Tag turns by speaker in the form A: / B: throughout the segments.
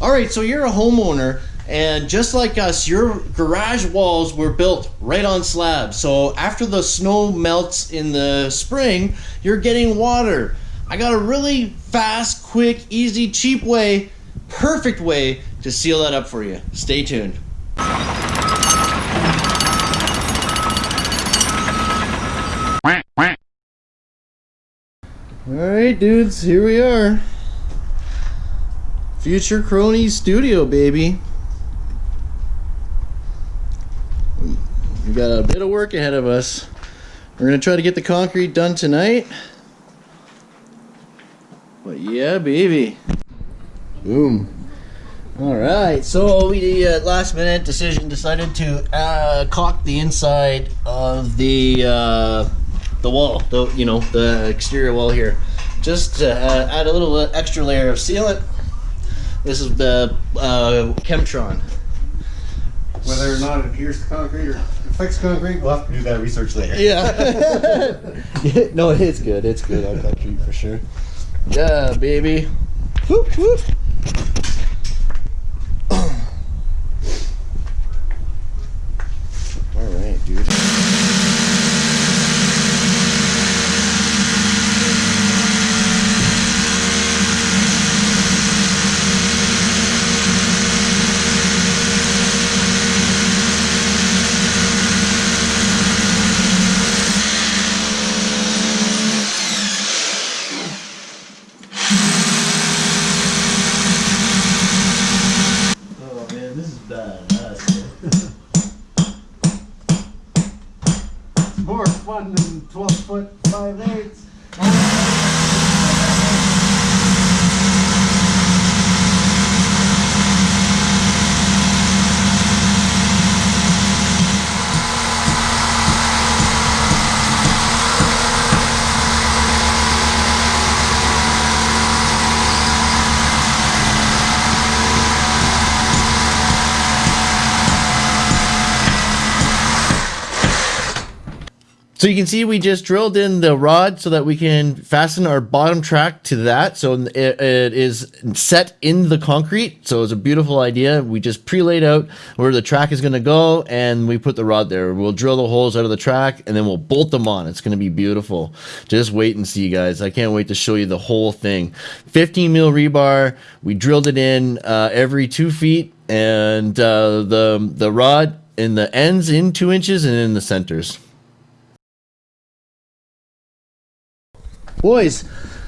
A: All right, so you're a homeowner, and just like us, your garage walls were built right on slabs. So after the snow melts in the spring, you're getting water. I got a really fast, quick, easy, cheap way, perfect way to seal that up for you. Stay tuned. All right, dudes, here we are. Future Cronies Studio, baby. We got a bit of work ahead of us. We're gonna try to get the concrete done tonight. But yeah, baby. Boom. All right, so we uh, last minute decision decided to uh, caulk the inside of the uh, the wall, the you know the exterior wall here, just to uh, add a little extra layer of sealant. This is the uh, Chemtron.
B: Whether or not it adheres to concrete or affects concrete, we'll have to do that research later.
A: Yeah. no, it's good. It's good on concrete for sure. Yeah, baby. Whoop, whoop. All right, dude. Oh man, this is badass.
B: It's more fun than 12 foot 5 eighths.
A: So you can see we just drilled in the rod so that we can fasten our bottom track to that. So it, it is set in the concrete. So it's a beautiful idea. We just pre-laid out where the track is going to go and we put the rod there. We'll drill the holes out of the track and then we'll bolt them on. It's going to be beautiful. Just wait and see guys. I can't wait to show you the whole thing. 15 mil rebar. We drilled it in uh, every two feet and uh, the, the rod in the ends in two inches and in the centers. Boys,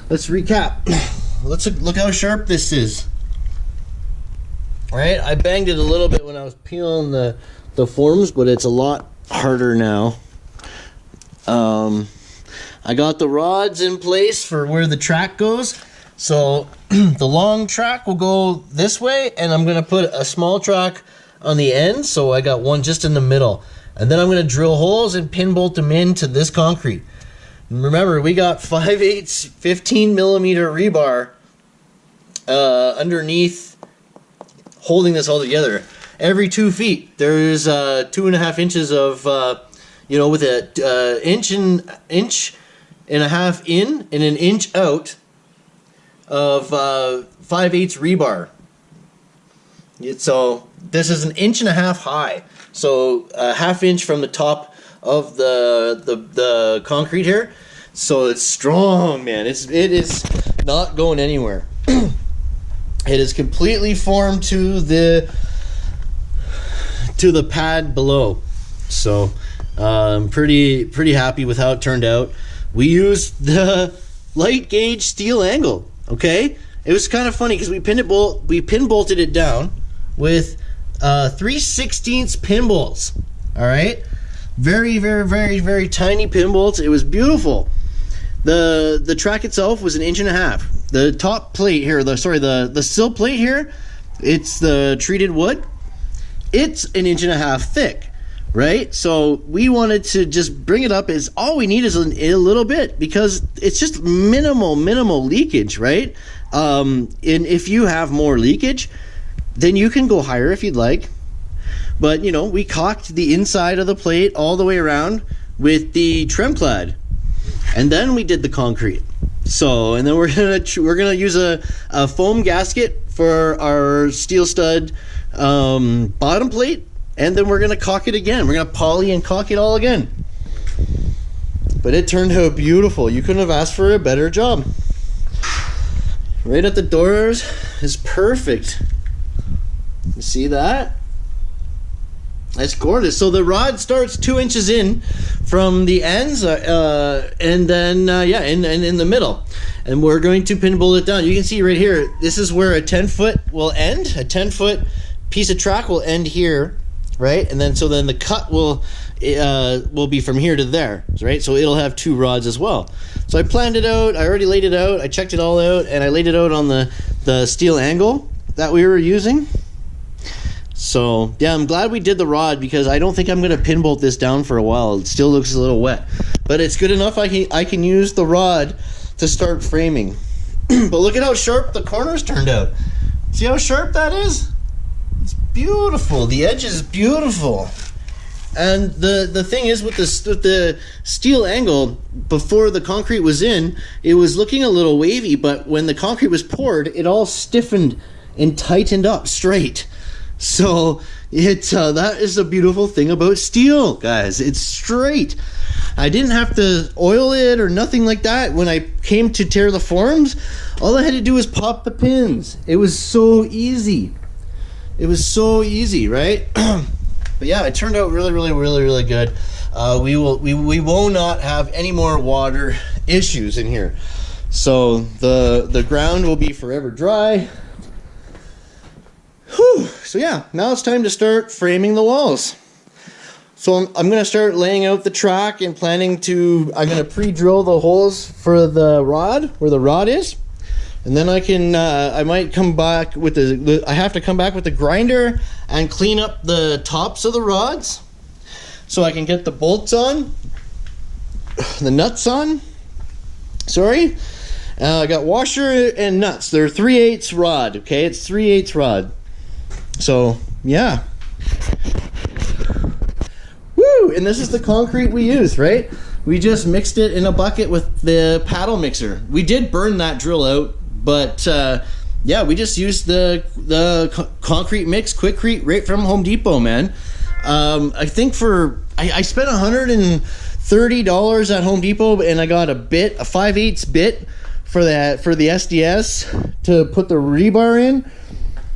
A: let's recap. Let's look how sharp this is. Right? I banged it a little bit when I was peeling the the forms, but it's a lot harder now. Um, I got the rods in place for where the track goes. So the long track will go this way, and I'm gonna put a small track on the end. So I got one just in the middle, and then I'm gonna drill holes and pin bolt them into this concrete. Remember, we got 5 eighths, 15 millimeter rebar uh, underneath holding this all together. Every two feet, there's uh, two and a half inches of, uh, you know, with an uh, inch and inch and a half in and an inch out of uh, 5 eighths rebar. So this is an inch and a half high. So a half inch from the top of the the, the concrete here. So it's strong, man. It's it is not going anywhere. it is completely formed to the to the pad below. So I'm pretty pretty happy with how it turned out. We used the light gauge steel angle. Okay, it was kind of funny because we pinned it bolt we pin bolted it down with uh, 3 16ths pin bolts. All right, very very very very tiny pin bolts. It was beautiful. The the track itself was an inch and a half. The top plate here, the sorry the the sill plate here, it's the treated wood. It's an inch and a half thick right? So we wanted to just bring it up Is all we need is a, a little bit because it's just minimal, minimal leakage, right? Um, and if you have more leakage, then you can go higher if you'd like. But you know, we caulked the inside of the plate all the way around with the Tremclad, and then we did the concrete. So, and then we're gonna we're gonna use a, a foam gasket for for our steel stud um, bottom plate, and then we're gonna caulk it again. We're gonna poly and caulk it all again. But it turned out beautiful. You couldn't have asked for a better job. Right at the doors is perfect. You see that? That's gorgeous. So the rod starts two inches in from the ends, uh, uh, and then uh, yeah, and, and in the middle, and we're going to pin bolt it down. You can see right here. This is where a ten foot will end. A ten foot piece of track will end here, right? And then so then the cut will uh, will be from here to there, right? So it'll have two rods as well. So I planned it out. I already laid it out. I checked it all out, and I laid it out on the the steel angle that we were using. So yeah, I'm glad we did the rod because I don't think I'm gonna pin bolt this down for a while. It still looks a little wet, but it's good enough. I can I can use the rod to start framing. but look at how sharp the corners turned out. See how sharp that is? It's beautiful. The edge is beautiful. And the the thing is with the with the steel angle before the concrete was in, it was looking a little wavy, but when the concrete was poured, it all stiffened and tightened up straight. So it uh, that is a beautiful thing about steel, guys. It's straight. I didn't have to oil it or nothing like that. When I came to tear the forms, all I had to do was pop the pins. It was so easy. It was so easy, right? but yeah, it turned out really, really, really, really good. Uh, we will we, we will not have any more water issues in here. So the the ground will be forever dry. So yeah, now it's time to start framing the walls. So I'm, I'm gonna start laying out the track and planning to, I'm gonna pre-drill the holes for the rod, where the rod is. And then I can, uh, I might come back with the, the, I have to come back with the grinder and clean up the tops of the rods. So I can get the bolts on, the nuts on, sorry. Uh, I got washer and nuts. They're 3 8 rod, okay? It's 3 8 rod. So, yeah. Woo! And this is the concrete we use, right? We just mixed it in a bucket with the paddle mixer. We did burn that drill out, but uh, yeah, we just used the the co concrete mix, Quikrete, right from Home Depot, man. Um, I think for I, I spent hundred and thirty dollars at Home Depot, and I got a bit, a 5 eighths bit for that for the SDS to put the rebar in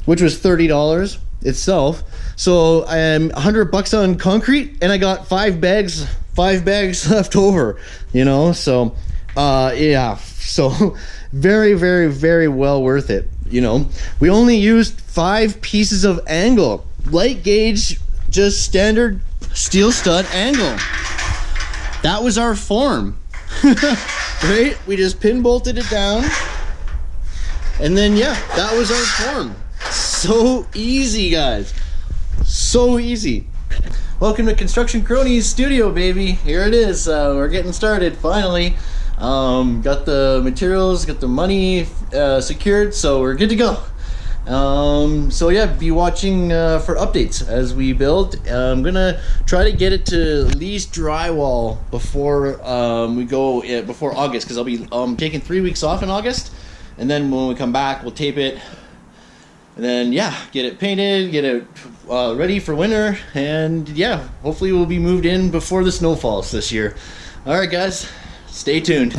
A: which was thirty dollars itself. So I'm a hundred bucks on concrete, and I got five bags, five bags left over. You know, so uh, yeah, so very, very, very well worth it. You know, we only used five pieces of angle, light gauge, just standard steel stud angle. That was our form. right? We just pin bolted it down. And then, yeah, that was our form so easy, guys. So easy. Welcome to Construction Cronies Studio, baby. Here it is. Uh, we're getting started, finally. Um, got the materials, got the money uh, secured, so we're good to go. Um, so yeah, be watching uh, for updates as we build. Uh, I'm gonna try to get it to at least drywall before um, we go uh, before August because I'll be um, taking three weeks off in August, and then when we come back, we'll tape it and then yeah get it painted get it uh, ready for winter. And yeah hopefully we'll be moved in before the snow falls this year. All right guys stay tuned